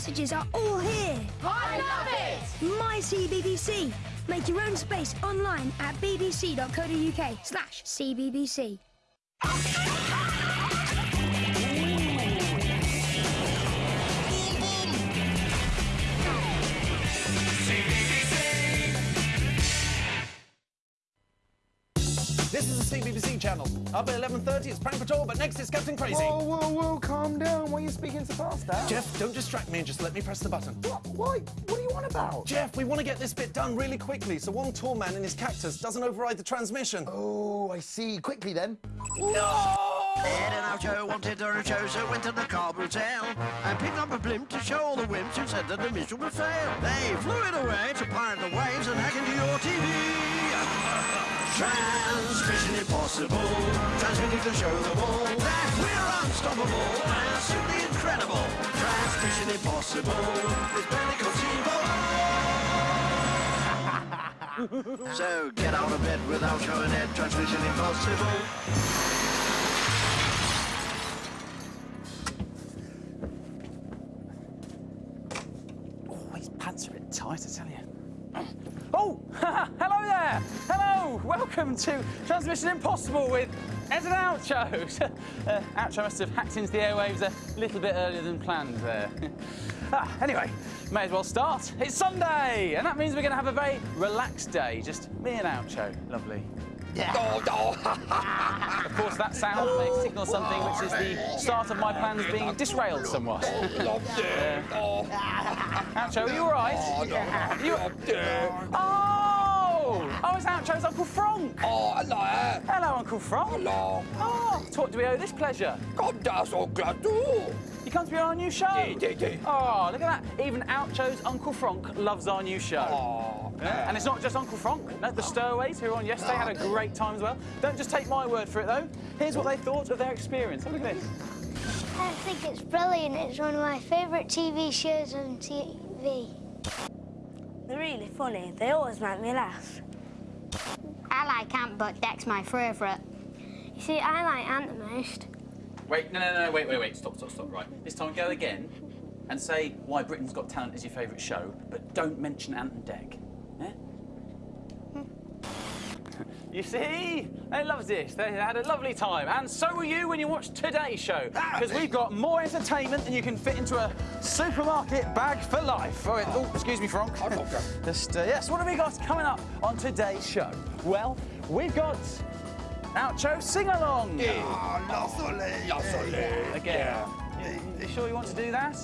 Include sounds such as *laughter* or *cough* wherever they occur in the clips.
messages are all here. I love it! My CBBC. Make your own space online at bbc.co.uk slash cbbc. The CBBC channel. Up at 11.30, it's Prank Patrol, but next it's Captain Crazy. Whoa, whoa, whoa, calm down. Why are you speaking so fast, Dad? Jeff, don't distract me and just let me press the button. What? Why? What do you want about? Jeff, we want to get this bit done really quickly so one tall man in his cactus doesn't override the transmission. Oh, I see. Quickly then. No! Ed and Oucho wanted to a show, so went to the car hotel and picked up a blimp to show all the wimps who said that the mission would fail. They flew it away to pirate the waves and hack into your TV. Transmission impossible, transmitting to show them all that we're unstoppable and simply incredible. Transmission impossible, it's barely conceivable. *laughs* so get out of bed without showing Ed, transmission impossible. Oh, his pants are a bit tight, I tell you. Oh, *laughs* hello there. Hello. Welcome to Transmission Impossible with Ed and Oucho. *laughs* uh, Oucho must have hacked into the airwaves a little bit earlier than planned there. *laughs* ah, anyway, may as well start. It's Sunday, and that means we're going to have a very relaxed day. Just me and Oucho. Lovely. Of course, that sound may signal something which is the start of my plans being disrailed somewhat. Oucho, are you all right? Oh, you... Oh! Oh, it's Oucho's Uncle Frank. Oh, hello. Hello, Uncle Frank. Hello. Oh, to what do we owe this pleasure? God, daar zo glad toe. You come to be on our new show? Yeah, yeah, yeah. Oh, look at that. Even Oucho's Uncle Frank loves our new show. Oh. Yeah, And it's not just Uncle Frank. No, the Stowaways who were on yesterday had a great time as well. Don't just take my word for it, though. Here's what they thought of their experience. Have a look at this. I think it's brilliant. It's one of my favourite TV shows on TV. They're really funny. They always make me laugh. I like Ant, but Dec's my favourite. You see, I like Ant the most. Wait, no, no, no, wait, wait, wait. Stop, stop, stop. Right. This time go again and say why Britain's Got Talent is your favourite show, but don't mention Ant and Dec. Yeah? You see? They loved this. They had a lovely time. And so will you when you watch today's show. Because we've got more entertainment than you can fit into a supermarket bag for life. Oh, oh excuse me, Frank. *laughs* Just, uh, yes, what have we got coming up on today's show? Well, we've got Oucho Sing-Along. yeah Again. You, you sure you want to do that?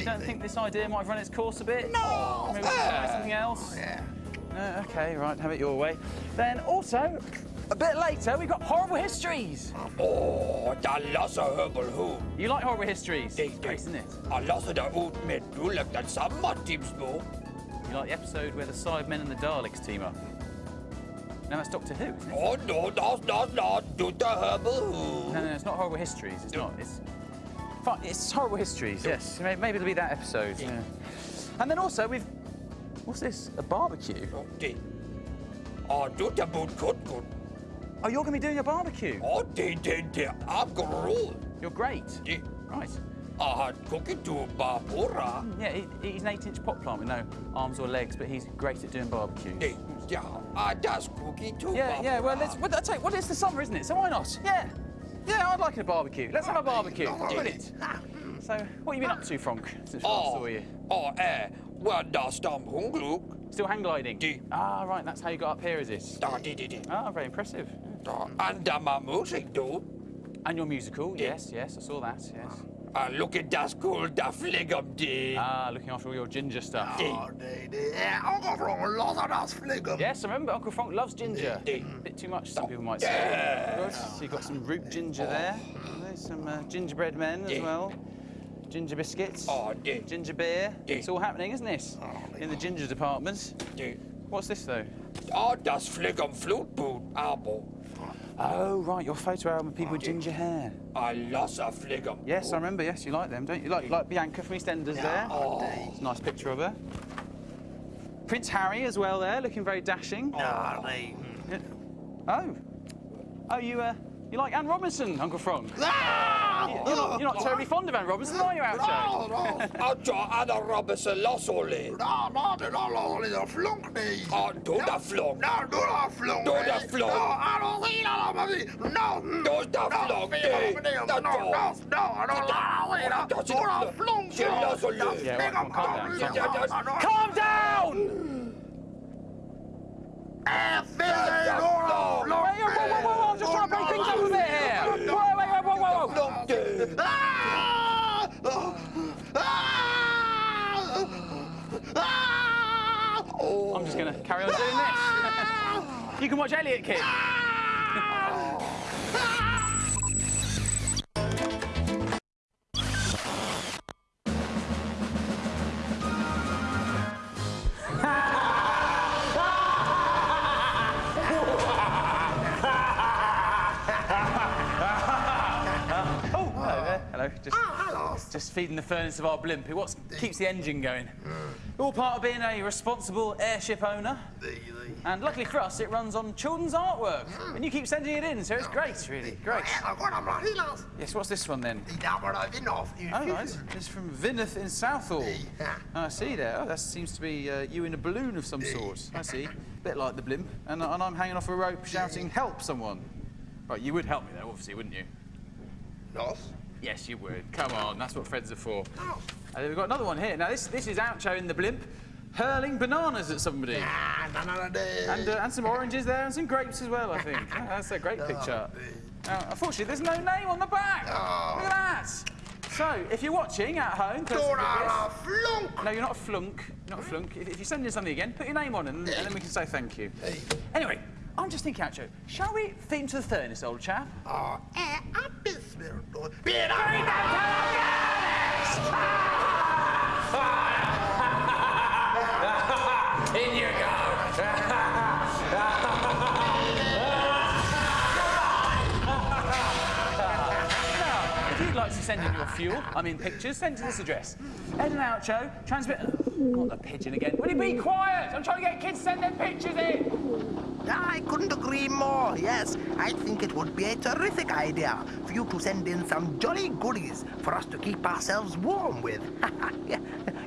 You don't think this idea might have run its course a bit? No. Maybe we can try something else? Yeah. No, okay, right, have it your way. Then also, a bit later, we've got horrible histories. Åh, der losser høbelhus. You like horrible histories? It's great, isn't it? Og losser der ud med dullet den samme timsmå. You like the episode where the Cybermen and the Daleks team up? No, that's Doctor Who, isn't it? Åh, nå, nå, nå, nå, du der høbelhus. No, no, it's not horrible histories. It's not. It's fine. It's horrible histories. Yes, maybe it'll be that episode. Yeah. And then also we've what's this? A barbecue. Det. Og du der bud kun kun. Oh, you're going to be doing a barbecue. Og det er den der abgerod. You're great. Det. Right. Og han cooking to Barbara. Yeah, he, he's an eight-inch pot plant with no arms or legs, but he's great at doing barbecues. Yeah, Ja, og deres cooking to Yeah, yeah. Well, let's. Well, I tell you, well, it's the summer, isn't it? So why not? Yeah. Yeah, I'd like a barbecue. Let's have a barbecue. Brilliant. So, what have you been up to, Frank, since we last saw you? og er, hvor der stam hungluk. Still hang gliding? Det. Ah, right. That's how you got up here, is it? Der, det, det, det. Ah, very impressive. Der, andre med musik, du. And your musical? Yes, yes. I saw that. Yes. Og look at that cool, der flæk om det. Ah, looking after all your ginger stuff. Det, det er overfra, losser deres flæk om. Yes, I remember Uncle Frank loves ginger. Det. bit too much, some people might say. Good. So you've got some root ginger there. There's some uh, gingerbread men as well. Ginger biscuits. Og det, Ginger beer. Yeah. It's all happening, isn't it? In the ginger department. det. What's this though? Og deres flæk om flutbud, abo. Oh, right, your photo album of people with ginger hair. I losser flæk om. Yes, I remember. Yes, you like them, don't you? Like, like Bianca from EastEnders there. Oh. It's a nice picture of her. Prince Harry as well there, looking very dashing. Ja, nee. Oh. Oh, you, uh, You like Anne Robinson, Uncle Frank? Ah! You're not, you're not terribly fond of Anne Robinson, are you, No, Oucho? no. Oucho, Anna Robinson, Lossoli. No, no, det är Lossoli, det är flunkning. Ja, du är flunk. No, du är flunk. Du är flunk. No, Anna Sina, men vi... No, du är flunk. No, no, no, no, no, Du är flunk. Chilla så lugnt. Yeah, well, calm down, calm down. Calm down! Whoa, whoa, whoa, whoa, I'm just trying to break things up a bit here. Whoa, wait, wait, whoa, whoa, whoa. I'm just going to carry on doing this. you can watch Elliot Kid. Feeding the furnace of our blimp. It what keeps the engine going. All part of being a responsible airship owner. And luckily for us, it runs on children's artwork. And you keep sending it in, so it's great, really. Great. Yes, what's this one then? Oh, right. It's from Vineth in Southall. I see there. Oh, that seems to be uh, you in a balloon of some sort. I see. A Bit like the blimp. And, and I'm hanging off a rope shouting, help someone. Right, you would help me though, obviously, wouldn't you? Yes, you would. Come on, that's what friends are for. And then we've got another one here. Now, this, this is Oucho in the blimp, hurling bananas at somebody. And, uh, and some oranges there, and some grapes as well, I think. Yeah, *laughs* that's a great picture. Now, unfortunately, there's no name on the back. Look at that. So, if you're watching at home, this- no, you're not a flunk. You're not a flunk. If, if you send in something again, put your name on, and, and then we can say thank you. Anyway, I'm just thinking, Oucho, shall we feed him to the furnace, old chap? Oh, eh, I'm smiling. Be all in you Now, if you'd like to send in your fuel, I mean pictures, send to this address. Ed and out, Oucho, transmit... Not the pigeon again. Will you be quiet? I'm trying to get kids to send their pictures in. I couldn't agree more. Yes, I think it would be a terrific idea for you to send in some jolly goodies for us to keep ourselves warm with. *laughs*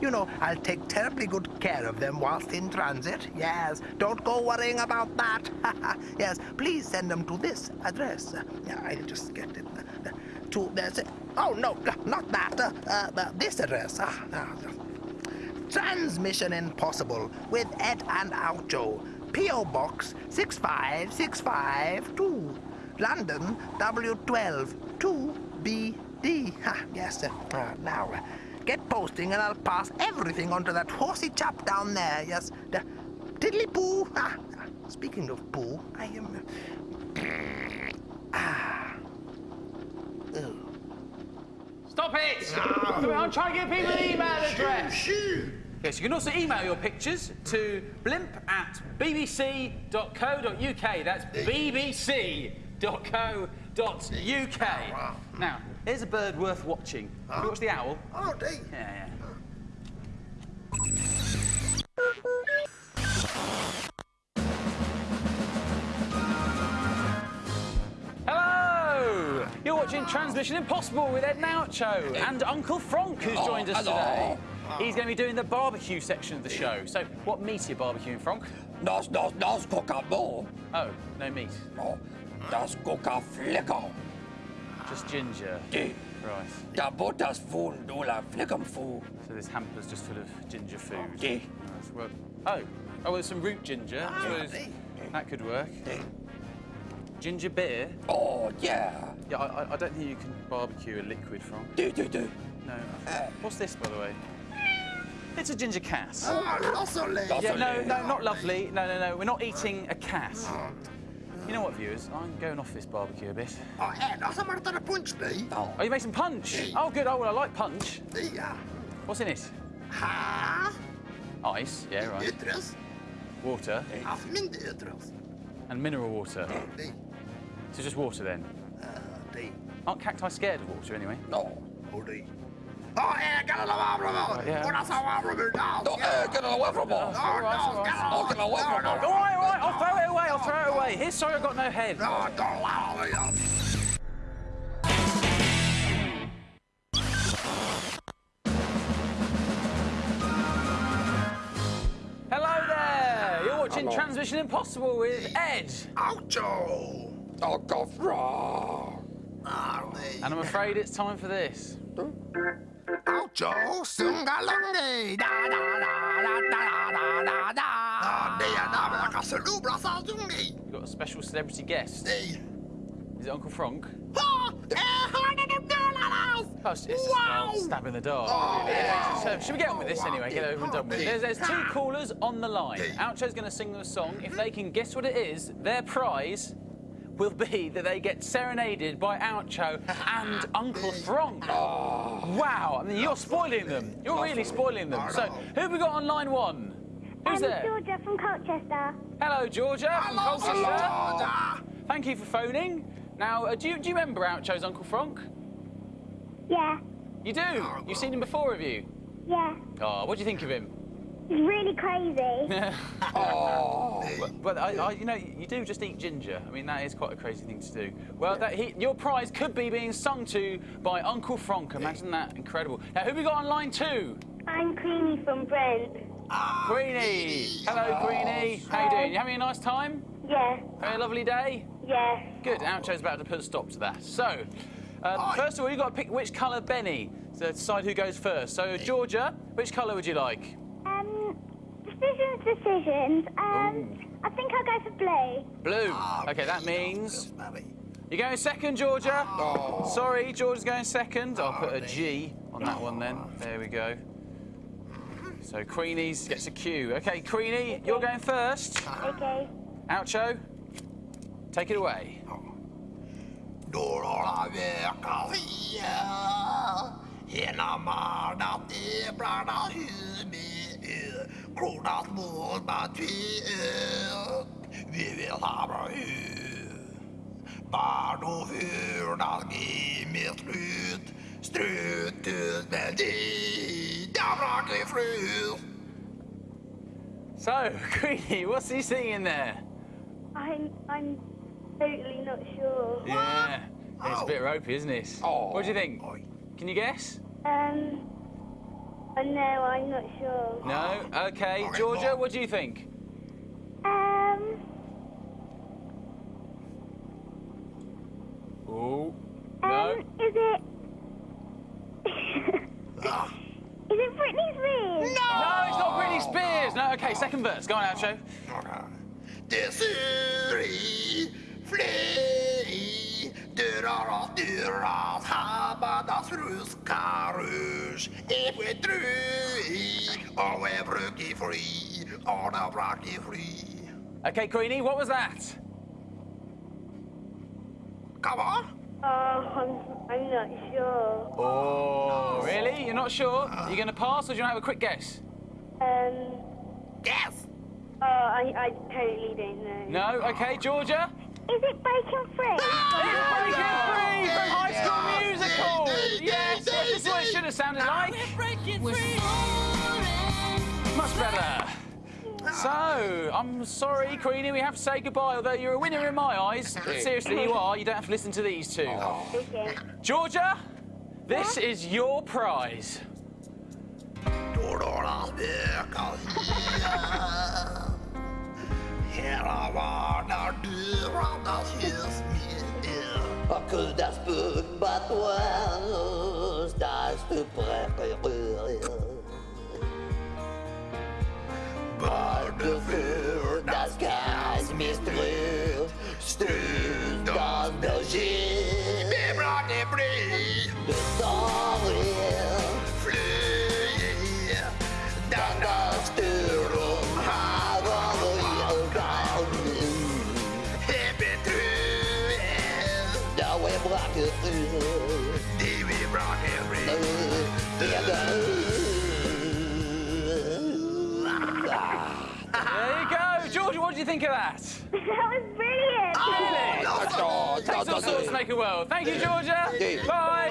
You know, I'll take terribly good care of them whilst in transit. Yes, don't go worrying about that. *laughs* yes, please send them to this address. I'll just get it. to this. oh no, not that. Uh, uh, this address. Ah, ah, Transmission Impossible with Ed and Oucho. P.O. Box 65652. London W12 2BD. Ha, yes, uh, uh, now, uh, get posting and I'll pass everything onto that horsey chap down there. Yes, the Tiddly Poo. Ah, ah, speaking of poo, I am. ah. Oh. Stop it! I'm trying to give people an email address. Yes, you can also email your pictures to blimp at bbc.co.uk. That's bbc.co.uk. Now, here's a bird worth watching. Have you watched the owl? Oh, dear. Yeah, yeah. Hello! You're watching Transmission Impossible with Ed and Oucho and Uncle Frank, who's Oh, joined us hello. today. He's going to be doing the barbecue section of the show. So, what meat are you barbecuing, Frank? Das, das, das koka more. Oh, no meat. Oh, das koka flicker. Just ginger. Die. Right. Da butters fun, du la flickam fu. So this hamper's just full of ginger food. Yeah. Right, well- oh, oh, there's some root ginger. Ah, I suppose that could work. Ginger beer? Oh, yeah. Yeah, I, I- don't think you can barbecue a liquid from. Do, do, do. No. What's this, by the way? It's a ginger cat. Oh. Yeah, no, no, not lovely. No, no, no. We're not eating a cat. You know what, viewers? I'm going off this barbecue a bit. Oh, Ed, har somebody done a punch me? Oh, Oh, you made some punch? Oh, good. Oh, well, I like punch. yeah. What's in it? Ha? Ice. Yeah, right. Yttres. Water. Yttres. And mineral water. So just water then. Die. Aren't cacti scared of water anyway? No. Oh, no, eh, que no lo va a probar. Una se va a probar. No, no eh, que no lo va No! probar. No, no, que no. Oh, No! no no, no, no, no, no, I'll throw it away, I'll throw it away. His Sawyer got no head. No, don't allow me. Hello there! You're watching Hello. Transmission Impossible with Ed. Oucho! Oh, God, wrong! And I'm afraid it's time for this. Oucho! Sungalongi! Da da da da da da da da! Dia da la casalubra sa zungi! We've got a special celebrity guest. Is it Uncle Frank? Ha! Eh, hörde du dölarnas? Oh, it's just Wow! oh, stab in the dark. Oh, Really, yeah. So, should we get on with this anyway? Get over and done with. There's, there's two callers on the line. Oucho's going to sing them a song. If they can guess what it is, their prize will be that they get serenaded by Oucho and *laughs* Uncle Frank. Wow! I mean, you're spoiling them. You're really spoiling them. So, who have we got on line one? Who's I'm there? Georgia from Colchester. Hello, Georgia from Hello, Colchester. Georgia. Thank you for phoning. Now, uh, do, you, do you remember Oucho's Uncle Frank? Yeah, You do? You've seen him before, have you? yeah. Oh, what do you think of him? He's really crazy. *laughs* Oh! But, but I, I, you know, you do just eat ginger. I mean, that is quite a crazy thing to do. Well, that, he, your prize could be being sung to by Uncle Frank. Imagine that, incredible. Now, who have we got on line two? I'm Queenie from Brent. Queenie. Hello, Queenie. How you doing? You having a nice time? Yeah, Having a lovely day? yeah. Good. Oucho's about to put a stop to that. So, um, first of all, you've got to pick which colour Benny to decide who goes first. So, Georgia, which colour would you like? Decisions, decisions. Um, I think I'll go for blue. Blue. Okay, that means you're going second, Georgia. Sorry, Georgia's going second. I'll put a G on that one then. There we go. So Queenie's gets a Q. Okay, Queenie, you're going first. Okay. Oucho, take it away. Dora veka hia Hena marda te brada humi Kronas mål batvi Vi vill ha bra Bardo hurdas gimme slut Strutus med di Dabra frus So, *laughs* Queenie, what's he singing there? I'm, I'm totally not sure. Yeah, it's a bit ropey, isn't it? Oh. What do you think? Can you guess? Um, uh, no, I'm not sure. No? Okay. Georgia, what do you think? Um, Oh. um, No? is it... *laughs* is it Britney Spears? No, No, it's not Britney Spears. No, okay, second verse. Go on, Oucho. Fri, och da braki fri. Okay, Queenie, what was that? Come on. Oh, I'm, I'm not sure. Oh, really? You're not sure? Are you going to pass or do you want to have a quick guess? Um, Yes. oh, I, I totally don't know. No? Okay, Georgia? Is it Breaking Free? It's Breaking Free from High School Musical! Yes, yes, this is what it should have sounded like. Much better. So, I'm sorry, Queenie, we have to say goodbye, although you're a winner in my eyes. Seriously, you are. You don't have to listen to these two. Okay. Georgia, this is your prize. *laughs* Dörrar veka hia, hela vardagen dörrarnas hus Oh, que das think of that? *laughs* that was brilliant. Really? Oh, Takes all sorts to make a world. Thank you, Georgia. Bye.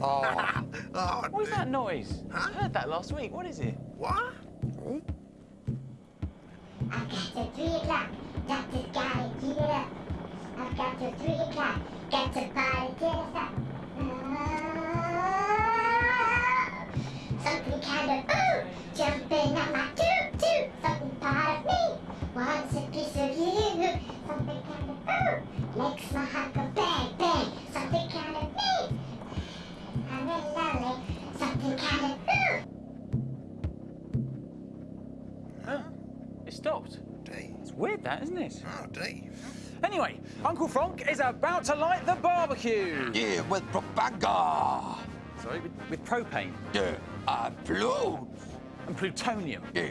Oh. *laughs* oh, What is that noise? I heard that last week. What is it? what? I've got to three o'clock, got to gotta keep it up. I've got to three o'clock, got to party till it's up. Ah, something kind of ooh, jumping on my toot toot. Huh? It stopped. Dave. It's weird that, isn't it? Oh, Dave. Anyway, Uncle Frank is about to light the barbecue. Yeah, with propaganda. Sorry, with, with propane. Yeah, and uh, blue. And plutonium. Yeah.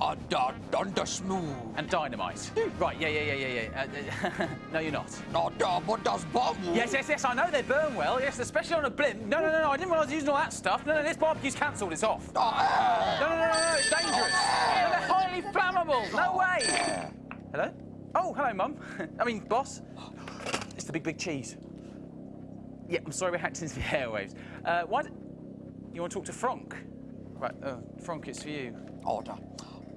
And uh, thunder smooth. And dynamite. Right, yeah, yeah, yeah, yeah, yeah. Uh, *laughs* no, you're not. No, but does bomb. Yes, yes, yes, I know they burn well. Yes, especially on a blimp. No, no, no, no, I didn't realise using all that stuff. No, no, this barbecue's cancelled. It's off. Oh, uh, No, no, no, no, it's dangerous. No, they're highly flammable. No way. Hello? Oh, hello, Mum. *laughs* I mean, boss. It's the big, big cheese. Yeah, I'm sorry we hacked into the airwaves. Uh, why? You want to talk to Frank? Right, uh, Frank, it's for you. Order.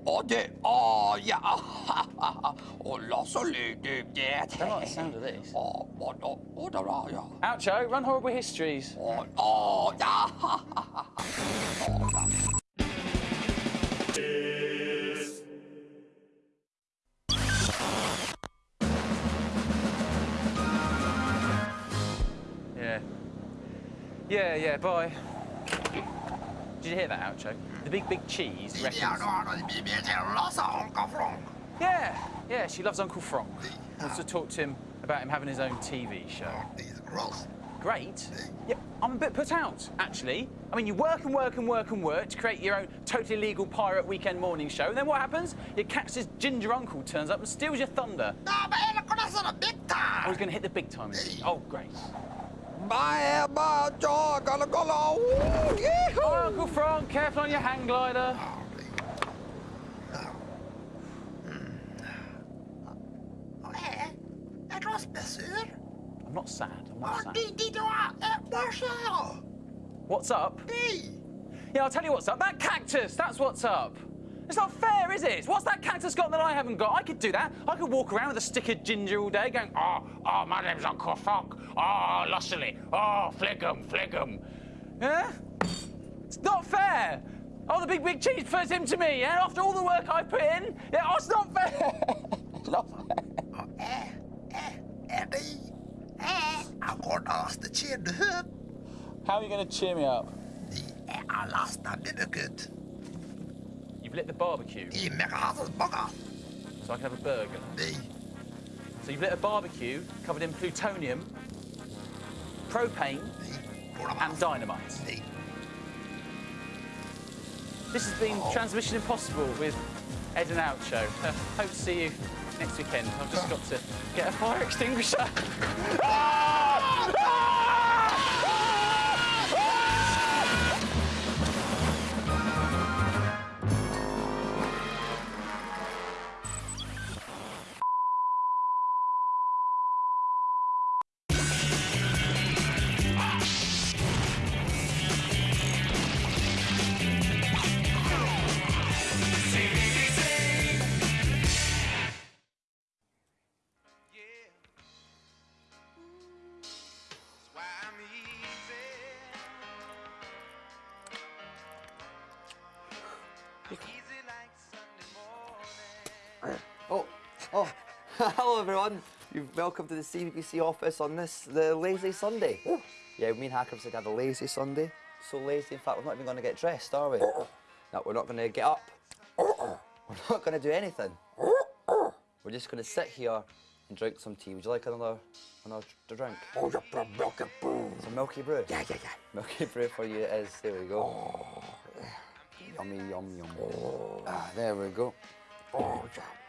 Order. Oh, yeah. oh, lots of lady. Yeah. I don't like the sound of this. Oh, order, oh, yeah. Oucho, run horrible histories. Oh, oh, *laughs* yeah. Yeah. Yeah, yeah, bye. Did you hear that, Oucho? The big, big cheese reckons... Yeah, yeah, she loves Uncle Frank. Wants to talk to him about him having his own TV show. Great. Yeah, I'm a bit put out, actually. I mean, you work and work and work and work to create your own totally legal pirate weekend morning show, and then what happens? Your cactus ginger uncle turns up and steals your thunder. No, but that's not a big time. I was going to hit the big time. Oh, great. My, my jaw, gonna go low. Oh, Uncle Frank, careful on your hang glider. It was besur. I'm not sad. I'm not sad. Di, di, du har. What's up? Yeah, I'll tell you what's up. That cactus, that's what's up. It's not fair, is it? What's that cactus got that I haven't got? I could do that. I could walk around with a stick of ginger all day going, oh, oh, my name's Uncle Frank. Oh, ah, lustily. Oh, flick'em, flick'em. Yeah? It's not fair. Oh, the big, big cheese prefers him to me, yeah? After all the work I put in? Yeah, oh, it's not fair. *laughs* it's not fair. Eddie. I'm gonna ask the chin to him. How are you going to cheer me up? I lost a minute. You've lit the barbecue. I McArthur's burger. So I can have a burger. Di. So you've lit a barbecue covered in plutonium, propane, and dynamite. This has been Transmission Impossible with Ed and Oucho. Uh, hope to see you next weekend. I've just got to get a fire *laughs* extinguisher. Ah! *laughs* hello everyone. You're welcome to the CBBC office on this, the lazy Sunday. Yeah, me and Hacker said have a lazy Sunday. So lazy, in fact, we're not even going to get dressed, are we? No, we're not going to get up. We're not going to do anything. We're just going to sit here and drink some tea. Would you like another, another drink? Oh, you're milky brew. Some milky brew? Yeah, yeah, yeah. Milky brew for you it is. There we go. Yummy, yum, yum. Ah, there we go. Oh, yeah.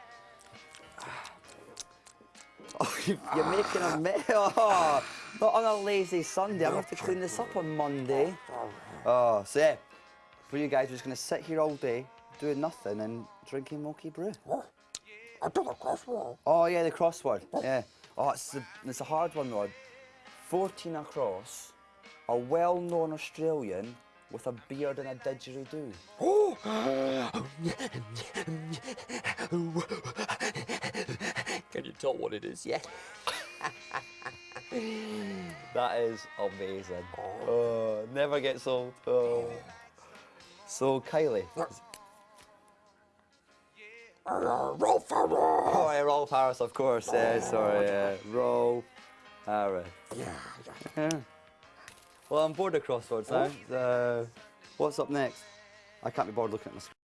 You're making a mess. *laughs* Oh, not on a lazy Sunday. I'm going to have to clean this up on Monday. Oh, so yeah, for you guys, we're just going to sit here all day, doing nothing and drinking milky brew. I took a crossword. Oh, yeah, the crossword. Yeah. Oh, it's a, it's a hard one, Rod. 14 across, a well-known Australian with a beard and a didgeridoo. Oh. Can you tell what it is? Yeah. *laughs* that is amazing. Oh, oh never gets old. Oh. So, Kylie. Rolf Harris. Oh, yeah, Rolf Harris, of course. Yeah, sorry. Yeah. Rolf Harris. Yeah, Yeah. Well, I'm bored of crosswords now. Uh, what's up next? I can't be bored looking at my screen.